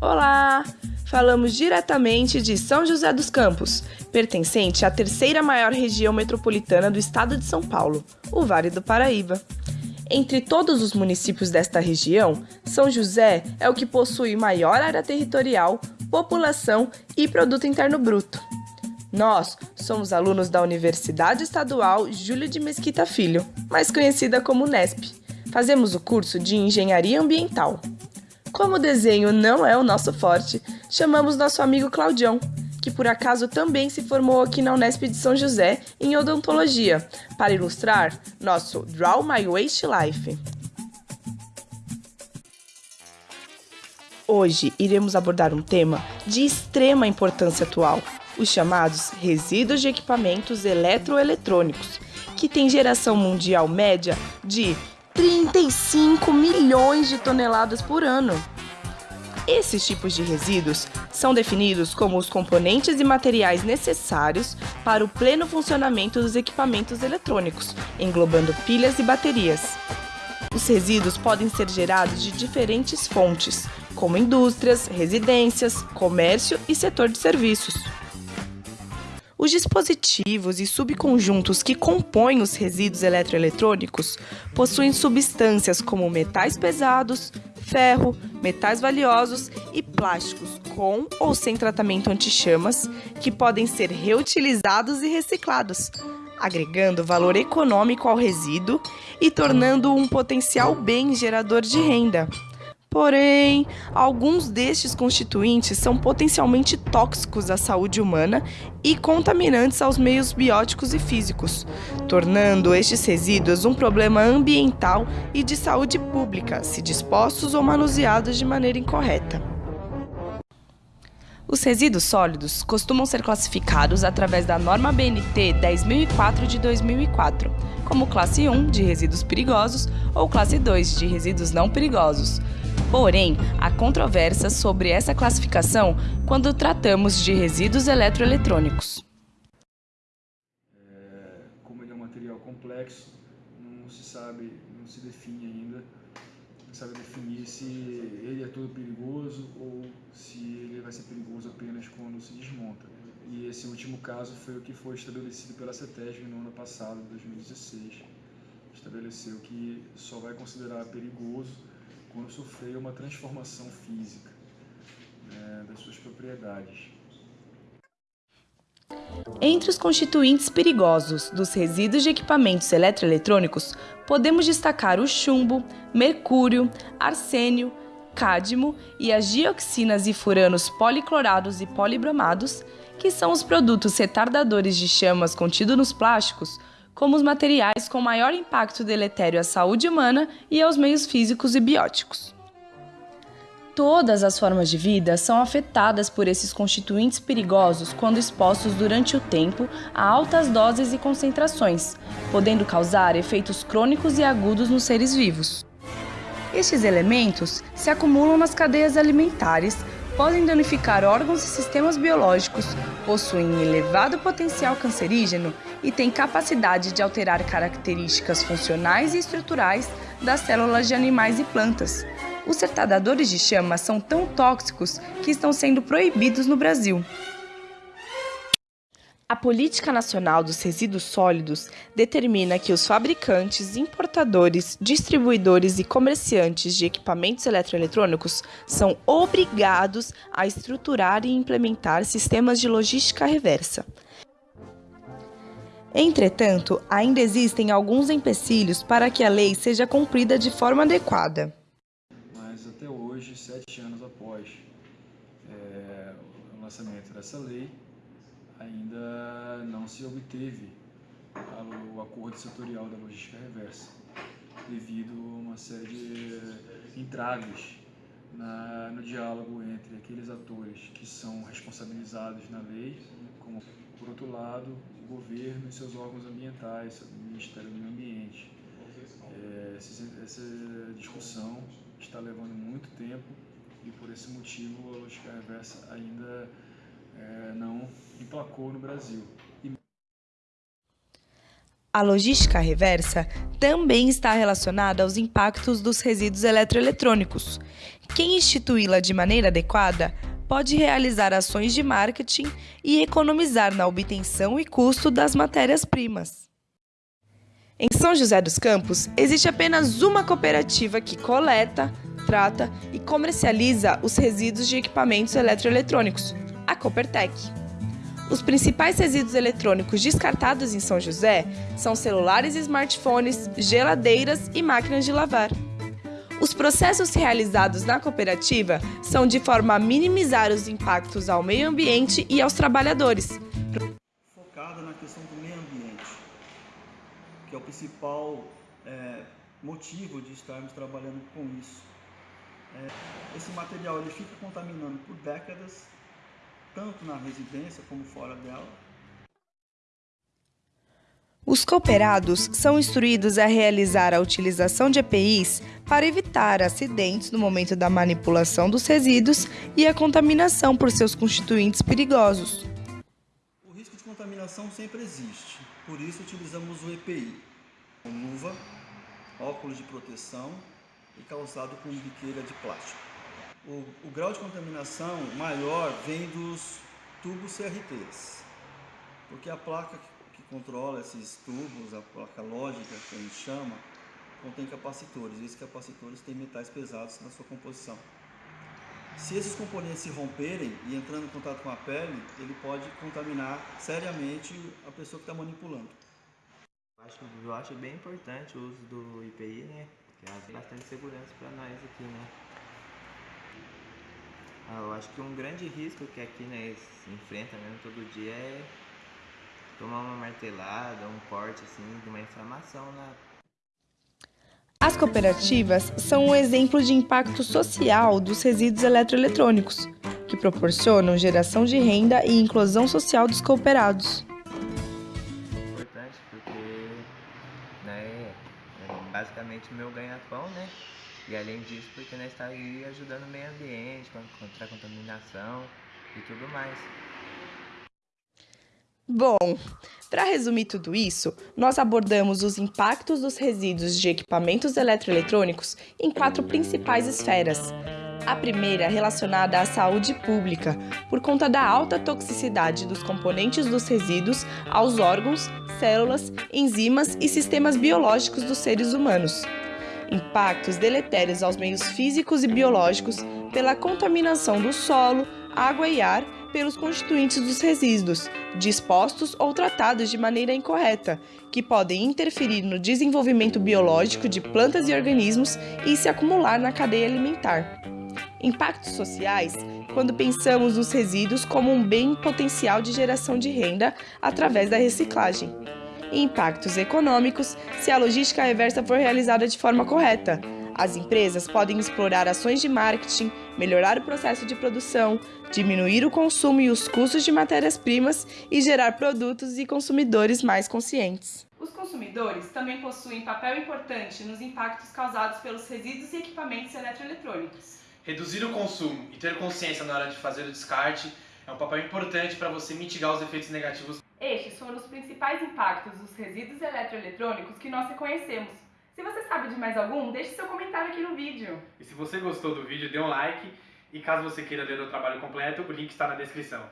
Olá! Falamos diretamente de São José dos Campos, pertencente à terceira maior região metropolitana do estado de São Paulo, o Vale do Paraíba. Entre todos os municípios desta região, São José é o que possui maior área territorial, população e produto interno bruto. Nós somos alunos da Universidade Estadual Júlio de Mesquita Filho, mais conhecida como Nesp. Fazemos o curso de Engenharia Ambiental. Como o desenho não é o nosso forte, chamamos nosso amigo Claudião, que por acaso também se formou aqui na Unesp de São José em odontologia, para ilustrar nosso Draw My Waste Life. Hoje iremos abordar um tema de extrema importância atual, os chamados resíduos de equipamentos eletroeletrônicos, que tem geração mundial média de 35 milhões de toneladas por ano. Esses tipos de resíduos são definidos como os componentes e materiais necessários para o pleno funcionamento dos equipamentos eletrônicos, englobando pilhas e baterias. Os resíduos podem ser gerados de diferentes fontes, como indústrias, residências, comércio e setor de serviços. Os dispositivos e subconjuntos que compõem os resíduos eletroeletrônicos possuem substâncias como metais pesados, ferro, metais valiosos e plásticos com ou sem tratamento anti-chamas que podem ser reutilizados e reciclados, agregando valor econômico ao resíduo e tornando um potencial bem gerador de renda. Porém, alguns destes constituintes são potencialmente tóxicos à saúde humana e contaminantes aos meios bióticos e físicos, tornando estes resíduos um problema ambiental e de saúde pública, se dispostos ou manuseados de maneira incorreta. Os resíduos sólidos costumam ser classificados através da norma BNT 10004 de 2004, como classe 1 de resíduos perigosos ou classe 2 de resíduos não perigosos Porém, há controvérsias sobre essa classificação quando tratamos de resíduos eletroeletrônicos. É, como ele é um material complexo, não se sabe, não se define ainda, não sabe definir se ele é todo perigoso ou se ele vai ser perigoso apenas quando se desmonta. E esse último caso foi o que foi estabelecido pela CETESB no ano passado, 2016. Estabeleceu que só vai considerar perigoso quando sofreu uma transformação física né, das suas propriedades. Entre os constituintes perigosos dos resíduos de equipamentos eletroeletrônicos, podemos destacar o chumbo, mercúrio, arsênio, cádmio e as dioxinas e furanos policlorados e polibromados, que são os produtos retardadores de chamas contidos nos plásticos, como os materiais com maior impacto deletério à saúde humana e aos meios físicos e bióticos. Todas as formas de vida são afetadas por esses constituintes perigosos quando expostos durante o tempo a altas doses e concentrações, podendo causar efeitos crônicos e agudos nos seres vivos. Estes elementos se acumulam nas cadeias alimentares, podem danificar órgãos e sistemas biológicos, possuem elevado potencial cancerígeno e têm capacidade de alterar características funcionais e estruturais das células de animais e plantas. Os certadadores de chama são tão tóxicos que estão sendo proibidos no Brasil. A Política Nacional dos Resíduos Sólidos determina que os fabricantes, importadores, distribuidores e comerciantes de equipamentos eletroeletrônicos são obrigados a estruturar e implementar sistemas de logística reversa. Entretanto, ainda existem alguns empecilhos para que a lei seja cumprida de forma adequada. Mas até hoje, sete anos após é, o lançamento dessa lei, ainda não se obteve o acordo setorial da logística reversa, devido a uma série de entraves na, no diálogo entre aqueles atores que são responsabilizados na lei, como, por outro lado, o governo e seus órgãos ambientais, o Ministério do Meio Ambiente. É, essa discussão está levando muito tempo e, por esse motivo, a logística reversa ainda é, não emplacou no Brasil. A logística reversa também está relacionada aos impactos dos resíduos eletroeletrônicos. Quem instituí-la de maneira adequada pode realizar ações de marketing e economizar na obtenção e custo das matérias-primas. Em São José dos Campos, existe apenas uma cooperativa que coleta, trata e comercializa os resíduos de equipamentos eletroeletrônicos, a Coopertec. Os principais resíduos eletrônicos descartados em São José são celulares e smartphones, geladeiras e máquinas de lavar. Os processos realizados na cooperativa são de forma a minimizar os impactos ao meio ambiente e aos trabalhadores. Focada na questão do meio ambiente, que é o principal é, motivo de estarmos trabalhando com isso. É, esse material ele fica contaminando por décadas tanto na residência como fora dela. Os cooperados são instruídos a realizar a utilização de EPIs para evitar acidentes no momento da manipulação dos resíduos e a contaminação por seus constituintes perigosos. O risco de contaminação sempre existe, por isso utilizamos o EPI, luva, óculos de proteção e calçado com biqueira de plástico o, o grau de contaminação maior vem dos tubos CRTs, porque a placa que controla esses tubos, a placa lógica que a gente chama, contém capacitores, e esses capacitores têm metais pesados na sua composição. Se esses componentes se romperem e entrando em contato com a pele, ele pode contaminar seriamente a pessoa que está manipulando. Eu acho, eu acho bem importante o uso do IPI, né? Que traz bastante segurança para nós aqui, né? Ah, eu acho que um grande risco que aqui né, se enfrenta mesmo todo dia é tomar uma martelada, um corte assim, de uma inflamação na as cooperativas são um exemplo de impacto social dos resíduos eletroeletrônicos, que proporcionam geração de renda e inclusão social dos cooperados. Importante porque né, é basicamente meu ganha-pão, né? E além disso, porque nós está aí ajudando o meio ambiente, contra a contaminação e tudo mais. Bom, para resumir tudo isso, nós abordamos os impactos dos resíduos de equipamentos eletroeletrônicos em quatro principais esferas. A primeira relacionada à saúde pública, por conta da alta toxicidade dos componentes dos resíduos aos órgãos, células, enzimas e sistemas biológicos dos seres humanos impactos deletérios aos meios físicos e biológicos pela contaminação do solo, água e ar pelos constituintes dos resíduos, dispostos ou tratados de maneira incorreta, que podem interferir no desenvolvimento biológico de plantas e organismos e se acumular na cadeia alimentar. Impactos sociais quando pensamos nos resíduos como um bem potencial de geração de renda através da reciclagem e impactos econômicos se a logística reversa for realizada de forma correta. As empresas podem explorar ações de marketing, melhorar o processo de produção, diminuir o consumo e os custos de matérias-primas e gerar produtos e consumidores mais conscientes. Os consumidores também possuem papel importante nos impactos causados pelos resíduos e equipamentos eletroeletrônicos. Reduzir o consumo e ter consciência na hora de fazer o descarte é um papel importante para você mitigar os efeitos negativos estes foram os principais impactos dos resíduos eletroeletrônicos que nós reconhecemos. Se você sabe de mais algum, deixe seu comentário aqui no vídeo. E se você gostou do vídeo, dê um like. E caso você queira ler o trabalho completo, o link está na descrição.